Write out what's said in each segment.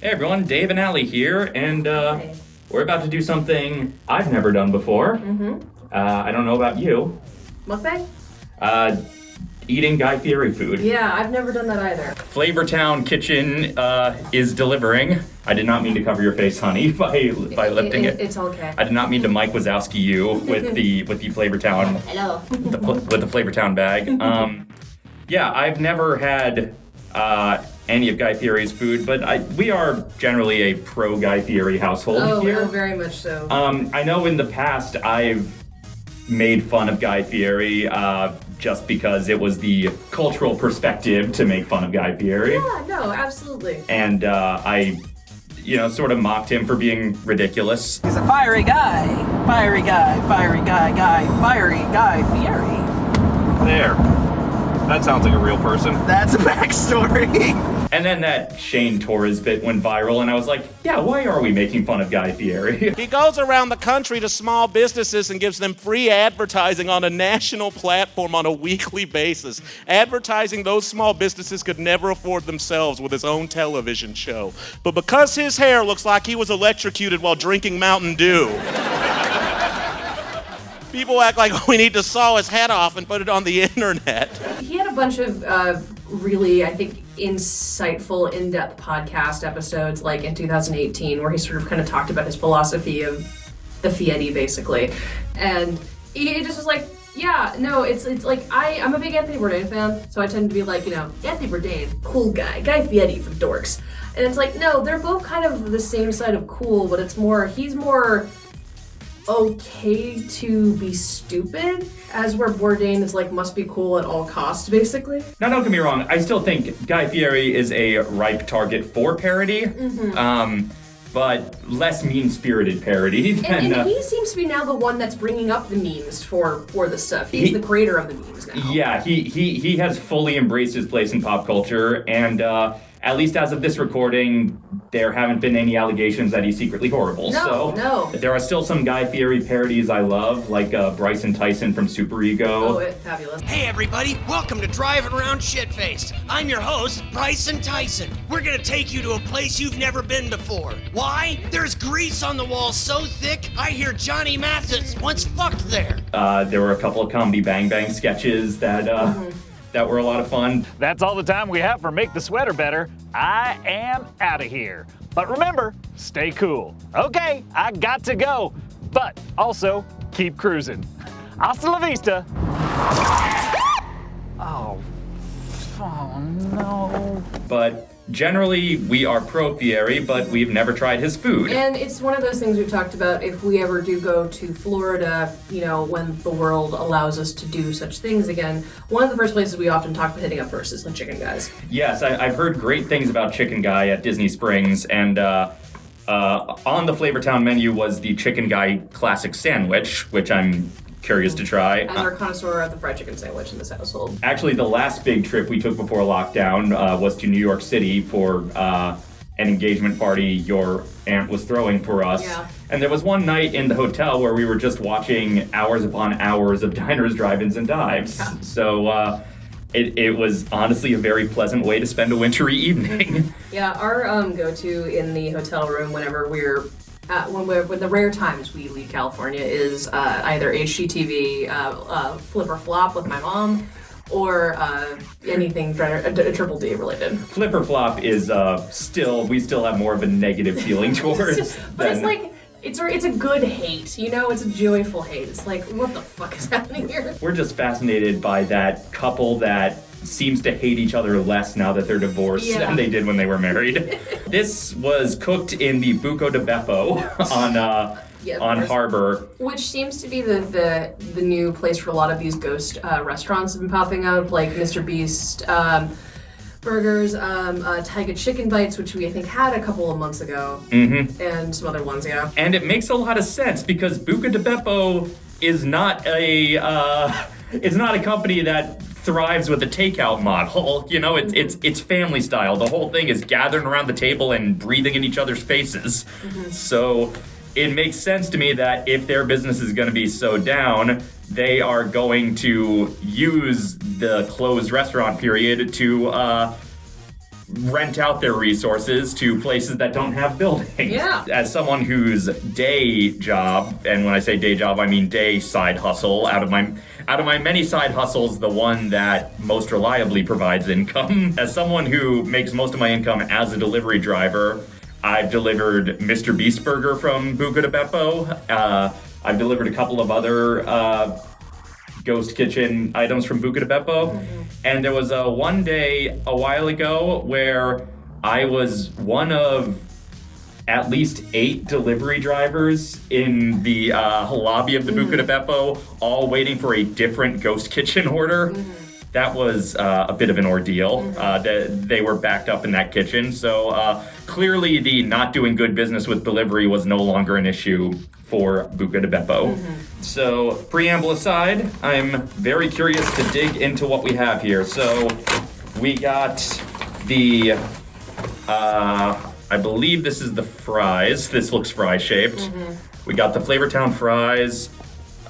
Hey everyone, Dave and Allie here, and uh, we're about to do something I've never done before. Mm-hmm. Uh, I don't know about you. Mukbang? Uh, eating Guy Fieri food. Yeah, I've never done that either. Flavortown Kitchen uh, is delivering. I did not mean to cover your face, honey, by by lifting it. It's okay. I did not mean to Mike Wazowski you with the with the Flavortown Hello. the, with the Flavortown bag. Um, yeah, I've never had uh, any of Guy Fieri's food, but I, we are generally a pro Guy Fieri household Oh, here. oh, very much so. Um, I know in the past I've made fun of Guy Fieri uh, just because it was the cultural perspective to make fun of Guy Fieri. yeah, no, absolutely. And uh, I, you know, sort of mocked him for being ridiculous. He's a fiery guy. Fiery guy, fiery guy, guy, fiery guy, Fieri. There. That sounds like a real person. That's a backstory. And then that Shane Torres bit went viral, and I was like, yeah, why are we making fun of Guy Fieri? He goes around the country to small businesses and gives them free advertising on a national platform on a weekly basis. Advertising those small businesses could never afford themselves with his own television show. But because his hair looks like he was electrocuted while drinking Mountain Dew, people act like we need to saw his head off and put it on the internet. He had a bunch of uh, really, I think, insightful, in depth podcast episodes, like in 2018, where he sort of kind of talked about his philosophy of the Fieri, basically. And he just was like, yeah, no, it's it's like I I'm a big Anthony Bourdain fan, so I tend to be like, you know, Anthony Bourdain, cool guy, Guy Fieri for dorks, and it's like, no, they're both kind of the same side of cool, but it's more he's more okay to be stupid, as where Bourdain is like must be cool at all costs, basically. now, don't get me wrong, I still think Guy Fieri is a ripe target for parody, um, but less mean spirited parody than. And, uh, and he seems to be now the one that's bringing up the memes for for the stuff. He's He- the creator of the memes now. Yeah, he, he he has fully embraced his place in pop culture, and uh, at least as of this recording, there haven't been any allegations that he's secretly horrible. No, so no. there are still some Guy Fieri parodies I love, like uh, Bryson Tyson from Superego. Oh, it, fabulous. Hey everybody, welcome to Driving Around Shitfaced. I'm your host, Bryson Tyson. We're gonna take you to a place you've never been before. Why? There's grease on the walls so thick, I hear Johnny Mathis once fucked there. Uh, there were a couple of comedy Bang Bang sketches that uh, that were a lot of fun. That's all the time we have for Make the Sweater Better. I am out of here. But remember, stay cool. Okay, I got to go. But also, keep cruising. Hasta la vista. Oh. Oh no. But generally, we are pro Fieri, but we've never tried his food. And it's one of those things we've talked about. If we ever do go to Florida, you know, when the world allows us to do such things again, one of the first places we often talk about hitting up first is the Chicken Guys. Yes, I, I've heard great things about Chicken Guy at Disney Springs, and uh, uh, on the Flavortown menu was the Chicken Guy Classic Sandwich, which I'm curious to try. Our connoisseur of the fried chicken sandwich in this household. Actually, the last big trip we took before lockdown uh, was to New York City for uh, an engagement party your aunt was throwing for us. Yeah. And there was one night in the hotel where we were just watching hours upon hours of diners, drive-ins, and dives. So uh, it, it was honestly a very pleasant way to spend a wintry evening. Yeah, our um, go-to in the hotel room whenever we're uh, when we're when the rare times we leave California is uh, either HGTV uh, uh, flip or flop with my mom, or uh, anything a triple D related. Flip or Flop is uh, still, we still have more of a negative feeling towards. but it's like it's a, it's a good hate, you know. It's a joyful hate. It's like what the fuck is happening here? We're just fascinated by that couple that seems to hate each other less now that they're divorced Yeah. than they did when they were married. this was cooked in the Buca de Beppo on uh, Yeah, on. Harbor. Which seems to be the the, the new place for a lot of these ghost uh, restaurants have been popping up, like Mr. Beast um, Burgers, um, uh, Tyga Chicken Bites, which we I think had a couple of months ago, mm-hmm. and some other ones, yeah. And it makes a lot of sense because Buca de Beppo is not a uh, it's not a company that thrives with a takeout model. You know, it's it's it's family style. The whole thing is gathering around the table and breathing in each other's faces. So it makes sense to me that if their business is going to be so down, they are going to use the closed restaurant period to uh, rent out their resources to places that don't have buildings. Yeah. As someone whose day job, and when I say day job, I mean day side hustle, out of my out of my many side hustles, the one that most reliably provides income. As someone who makes most of my income as a delivery driver, I've delivered Mr. Beast Burger from Buca de Beppo. Uh, I've delivered a couple of other uh, ghost kitchen items from Buca de Beppo. And there was a one day a while ago where I was one of at least eight delivery drivers in the uh, lobby of the Buca de Beppo, all waiting for a different ghost kitchen order. That was uh, a bit of an ordeal. Uh, they, they were backed up in that kitchen, so uh, clearly the not doing good business with delivery was no longer an issue for Buca de Beppo. So, preamble aside, I'm very curious to dig into what we have here. So, we got the uh, I believe this is the fries. This looks fry shaped. We got the Flavortown fries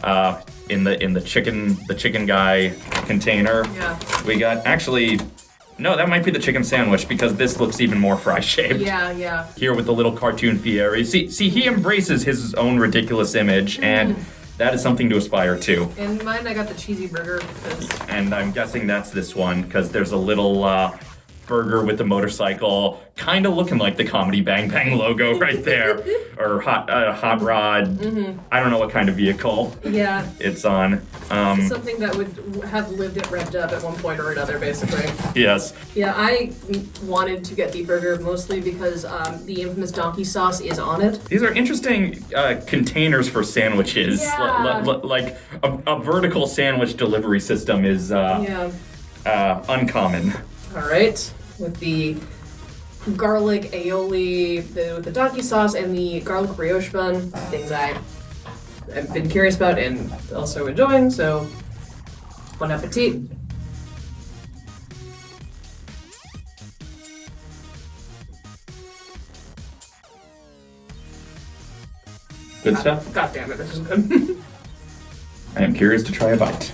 uh, in the in the chicken the chicken guy container. Yeah. We got actually no, that might be the chicken sandwich because this looks even more fry shaped. Yeah, yeah. Here with the little cartoon Fieri. See, see, he embraces his own ridiculous image, and that is something to aspire to. In mine, I got the cheesy burger because And I'm guessing that's this one because there's a little uh, burger with the motorcycle, kind of looking like the Comedy Bang Bang logo right there, or hot uh, hot rod. I don't know what kind of vehicle yeah, it's on. Um, something that would have lived at Revved Up at one point or another, basically. yes. Yeah, I wanted to get the burger mostly because um, the infamous donkey sauce is on it. These are interesting uh, containers for sandwiches. Yeah. Li- li- li- like a, a vertical sandwich delivery system is uh, Yeah. uh, uncommon. All right, with the garlic aioli, the, with the donkey sauce, and the garlic brioche bun, things I have been curious about and also enjoying. So, bon appetit. Good stuff. God damn it, this is good. I am curious to try a bite.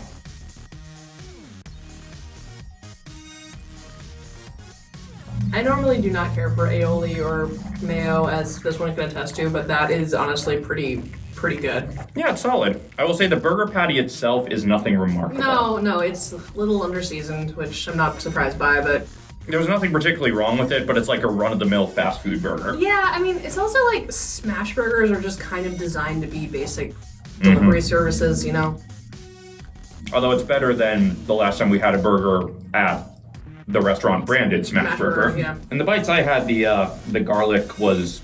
Do not care for aioli or mayo, as this one can attest to, but that is honestly pretty pretty good. Yeah, it's solid. I will say the burger patty itself is nothing remarkable. No, no, it's a little underseasoned, which I'm not surprised by, but There was nothing particularly wrong with it, but it's like a run of the mill fast food burger. yeah, I mean, it's also like smash burgers are just kind of designed to be basic mm-hmm. delivery services, you know? Although it's better than the last time we had a burger at the restaurant branded Smash. Burger, yeah. And the bites I had, the uh, the garlic was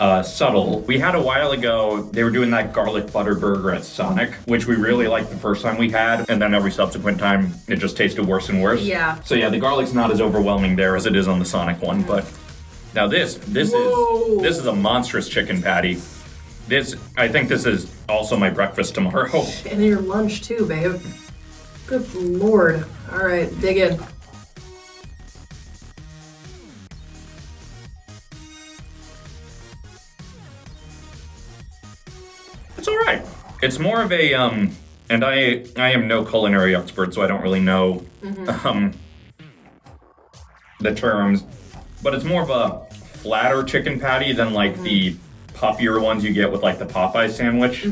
uh, subtle. We had a while ago, they were doing that garlic butter burger at Sonic, which we really liked the first time we had, and then every subsequent time it just tasted worse and worse. Yeah. So yeah, the garlic's not as overwhelming there as it is on the Sonic one, but now this this Whoa. is this is a monstrous chicken patty. This I think this is also my breakfast tomorrow. And your lunch too, babe. Good lord. All right, dig in. It's more of a um, and I I am no culinary expert, so I don't really know um the terms, but it's more of a flatter chicken patty than like the puffier ones you get with like the Popeye sandwich.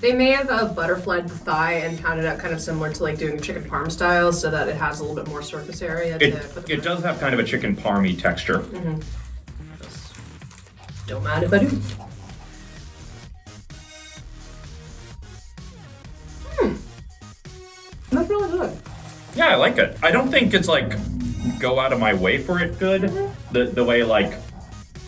They may have uh, butterflied the thigh and pounded out kind of similar to like doing chicken parm style, so that it has a little bit more surface area. It to put the it does have kind of a chicken parmy texture. Don't mind if I do. Like it. I don't think it's like go out of my way for it good. The the way like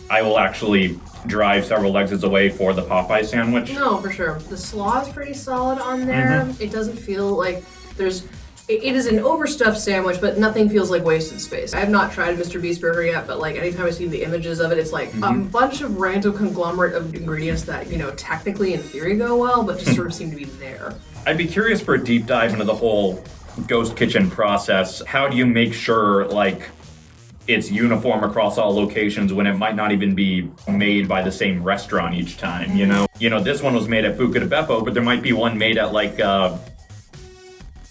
I will actually drive several exits away for the Popeye sandwich. No, for sure. The slaw is pretty solid on there. Mm-hmm. It doesn't feel like there's. It, it is an overstuffed sandwich, but nothing feels like wasted space. I have not tried Mr. Beast Burger yet, but like anytime I see the images of it, it's like Mm-hmm. a bunch of random conglomerate of ingredients that you know technically in theory go well, but just sort of seem to be there. I'd be curious for a deep dive into the whole ghost kitchen process. How do you make sure like it's uniform across all locations when it might not even be made by the same restaurant each time, you know? You know, this one was made at Buca de Beppo, but there might be one made at like uh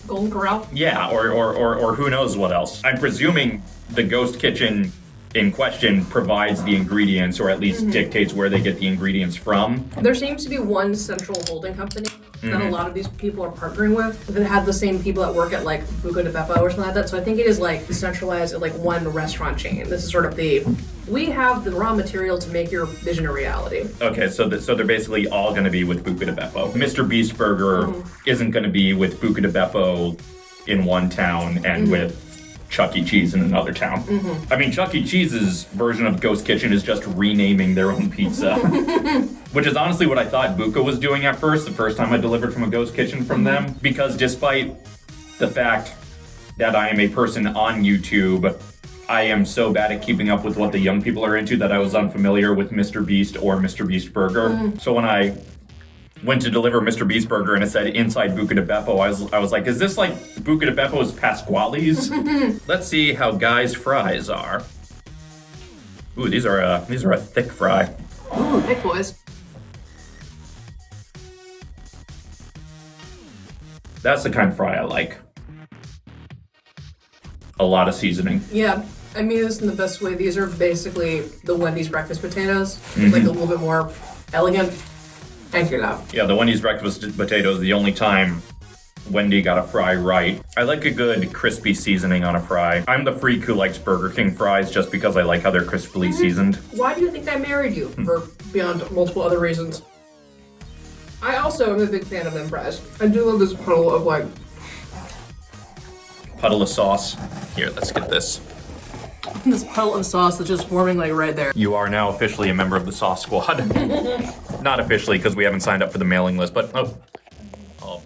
Golden Corral. yeah, or or, or or who knows what else. I'm presuming the ghost kitchen in question provides the ingredients or at least dictates where they get the ingredients from. There seems to be one central holding company that Mm-hmm. a lot of these people are partnering with that have the same people that work at like Buca de Beppo or something like that. So I think it is like centralized at like one restaurant chain. This is sort of the we have the raw material to make your vision a reality. Okay, so th- so they're basically all going to be with Buca de Beppo. Mr. Beast Burger mm-hmm. isn't going to be with Buca de Beppo in one town and mm-hmm. with Chuck E. Cheese in another town. Mm-hmm. I mean, Chuck E. Cheese's version of Ghost Kitchen is just renaming their own pizza, which is honestly what I thought Buca was doing at first. The first time I delivered from a Ghost Kitchen from them, because despite the fact that I am a person on YouTube. I am so bad at keeping up with what the young people are into that I was unfamiliar with Mr. Beast or Mr. Beast Burger. Mm. So when I went to deliver Mr. Beast Burger and it said inside Buca de Beppo, I was, I was like, is this like Buca de Beppo's Pasquale's? Let's see how Guy's fries are. Ooh, these are a, these are a thick fry. Ooh, thick boys. That's the kind of fry I like. A lot of seasoning. Yeah. I mean this in the best way. These are basically the Wendy's breakfast potatoes. Mm-hmm. Like a little bit more elegant. Thank you, love. Yeah, the Wendy's breakfast potatoes, the only time Wendy got a fry right. I like a good crispy seasoning on a fry. I'm the freak who likes Burger King fries just because I like how they're crisply seasoned. Why do you think I married you? Hmm. For beyond multiple other reasons. I also am a big fan of them fries. I do love this puddle of like Puddle of sauce. Here, let's get this. this puddle of sauce that's just forming like right there. You are now officially a member of the Sauce Squad. Not officially because we haven't signed up for the mailing list, but oh. oh.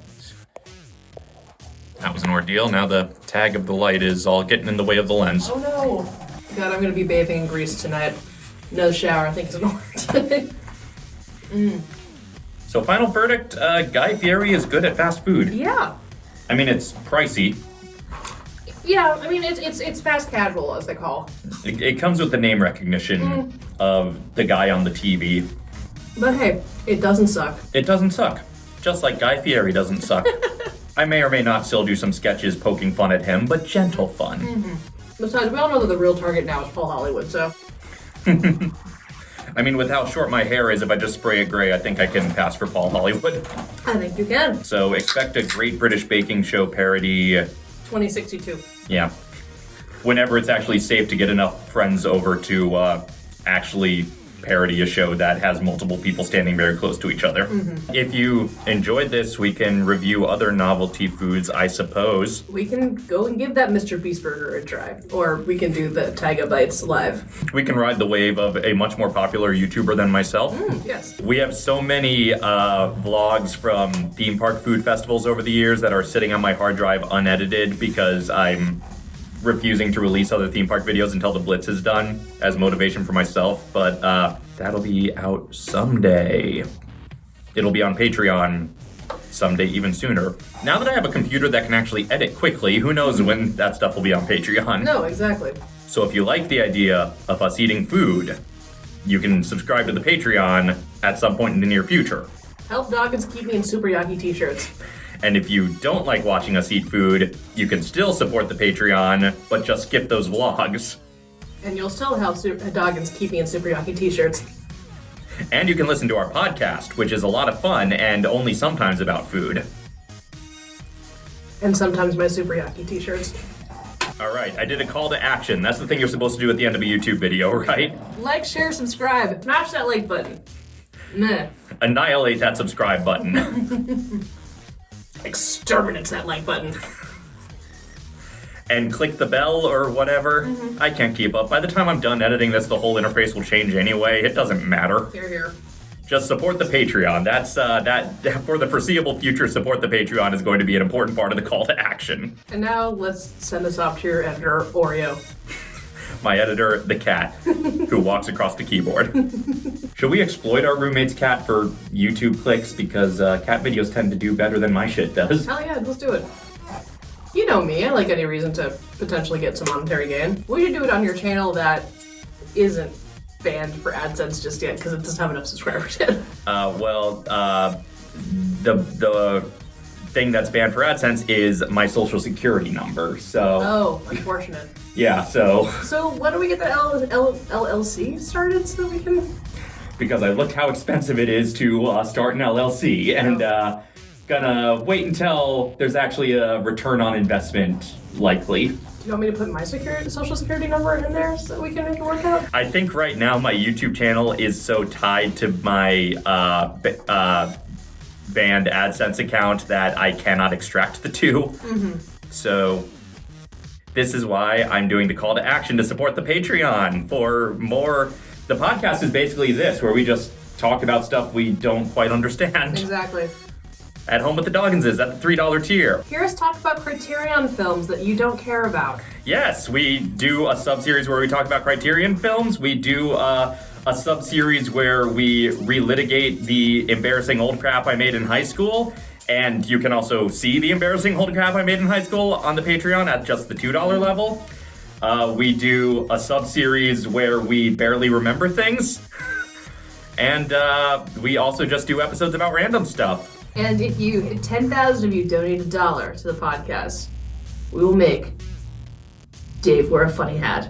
That was an ordeal. Now the tag of the light is all getting in the way of the lens. Oh no! God, I'm gonna be bathing in grease tonight. No shower, I think is an order. Mm. So, final verdict uh, Guy Fieri is good at fast food. yeah. I mean, it's pricey. Yeah, I mean it's it's it's fast casual as they call. It, it comes with the name recognition of the guy on the TV. But hey, it doesn't suck. It doesn't suck. Just like Guy Fieri doesn't suck. I may or may not still do some sketches poking fun at him, but gentle fun. Besides, we all know that the real target now is Paul Hollywood, so I mean, with how short my hair is, if I just spray it gray, I think I can pass for Paul Hollywood. I think you can. So expect a Great British Baking Show parody. 2062. Yeah. Whenever it's actually safe to get enough friends over to uh, actually parody a show that has multiple people standing very close to each other. If you enjoyed this, we can review other novelty foods, I suppose. We can go and give that Mr. Beast Burger a try. Or we can do the Tyga Bites live. We can ride the wave of a much more popular YouTuber than myself. Yes. We have so many uh, vlogs from theme park food festivals over the years that are sitting on my hard drive unedited because I'm refusing to release other theme park videos until the Blitz is done as motivation for myself. But uh, that'll be out someday. It'll be on Patreon someday, even sooner. Now that I have a computer that can actually edit quickly, who knows when that stuff will be on Patreon. No, exactly. So if you like the idea of us eating food, you can subscribe to the Patreon at some point in the near future. Help Dawkins keep me in Super Yaki t-shirts. And if you don't like watching us eat food, you can still support the Patreon, but just skip those vlogs. And you'll still help Super me in Super Yaki t-shirts. And you can listen to our podcast, which is a lot of fun and only sometimes about food. And sometimes my Super Yaki t-shirts. All right, I did a call to action. That's the thing you're supposed to do at the end of a YouTube video, right? Like, share, subscribe. Smash that like button. Meh. Annihilate that subscribe button. Exterminate that like button. and click the bell or whatever. Mm-hmm. I can't keep up. By the time I'm done editing this, the whole interface will change anyway. It doesn't matter. Here, here. Just support the Patreon. That's uh, that for the foreseeable future. Support the Patreon is going to be an important part of the call to action. And now let's send this off to your editor, Oreo. My editor, the cat, who walks across the keyboard. Should we exploit our roommate's cat for YouTube clicks because uh, cat videos tend to do better than my shit does? Hell yeah, let's do it. You know me, I like any reason to potentially get some monetary gain. We should do it on your channel that isn't banned for AdSense just yet because it doesn't have enough subscribers yet. Uh, well, uh, the the thing that's banned for AdSense is my social security number. So Oh, unfortunate. yeah, so So when don't we get the L- L- LLC started so we can? because I looked how expensive it is to uh, start an LLC, and uh, gonna wait until there's actually a return on investment likely. Do you want me to put my security, social security number in there so we can make it work out? I think right now my YouTube channel is so tied to my uh, b- uh, banned AdSense account that I cannot extract the 2 So this is why I'm doing the call to action to support the Patreon for more. The podcast is basically this, where we just talk about stuff we don't quite understand. Exactly. At home with the Dogginses at the three dollar tier. Hear us talk about Criterion films that you don't care about. Yes, we do a sub series where we talk about Criterion films. We do uh, a sub series where we relitigate the embarrassing old crap I made in high school. And you can also see the embarrassing old crap I made in high school on the Patreon at just the $2 level. Uh, we do a sub series where we barely remember things. And uh, we also just do episodes about random stuff. And if you, if 10,000 of you donate a dollar to the podcast, we will make Dave wear a funny hat.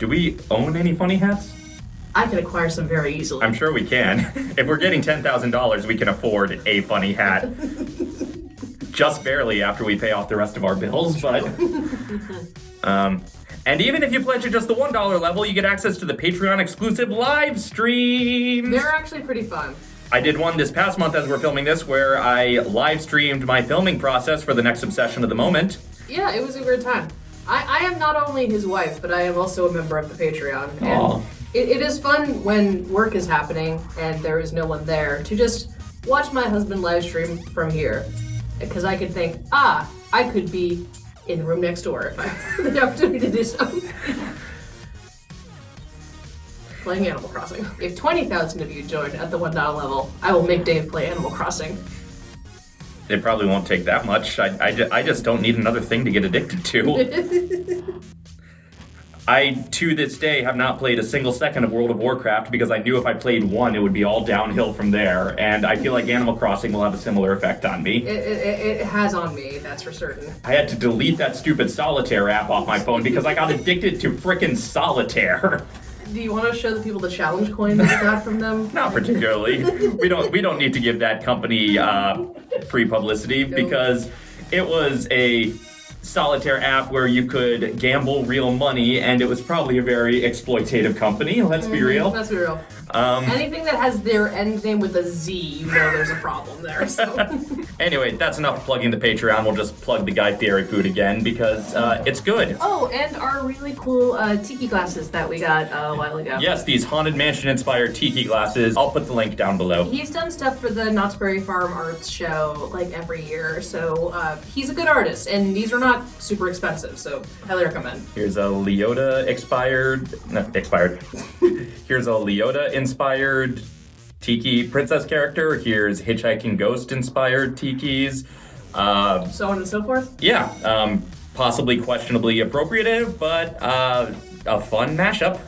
Do we own any funny hats? I can acquire some very easily. I'm sure we can. If we're getting $10,000, we can afford a funny hat. Just barely after we pay off the rest of our bills, but. um, and even if you pledge at just the $1 level, you get access to the Patreon exclusive live streams. They're actually pretty fun. I did one this past month as we're filming this where I live streamed my filming process for the next obsession of the moment. Yeah, it was a weird time. I, I am not only his wife, but I am also a member of the Patreon. And it, it is fun when work is happening and there is no one there to just watch my husband live stream from here. Because I could think, ah, I could be in the room next door if I had the opportunity to do so. Playing Animal Crossing. If 20,000 of you join at the $1 level, I will make Dave play Animal Crossing. It probably won't take that much. I, I, I just don't need another thing to get addicted to. I, to this day, have not played a single second of World of Warcraft because I knew if I played one, it would be all downhill from there. And I feel like Animal Crossing will have a similar effect on me. It, it, it has on me, that's for certain. I had to delete that stupid Solitaire app off my phone because I got addicted to frickin' Solitaire. Do you want to show the people the challenge coin that you got from them? Not particularly. we don't we don't need to give that company uh, free publicity because it was a solitaire app where you could gamble real money and it was probably a very exploitative company, let's be real. Let's be real. Um, Anything that has their end name with a Z, you know there's a problem there. So anyway, that's enough plugging the Patreon. We'll just plug the Guy Fieri food again because uh, it's good. Oh, and our really cool uh, tiki glasses that we got uh, a while ago. Yes, these Haunted Mansion inspired tiki glasses. I'll put the link down below. He's done stuff for the Knott's Berry Farm Arts Show like every year, so uh, he's a good artist, and these are not super expensive, so highly recommend. Here's a Leota expired, no, expired. Here's a Leota inspired Tiki princess character. Here's Hitchhiking Ghost inspired Tikis. Uh, So on and so forth. yeah, um, possibly questionably appropriative, but uh, a fun mashup.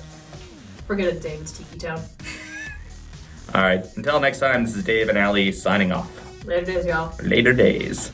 Forget it, David's Tiki Town. All right, until next time, this is Dave and Allie signing off. Later days, y'all. Later days.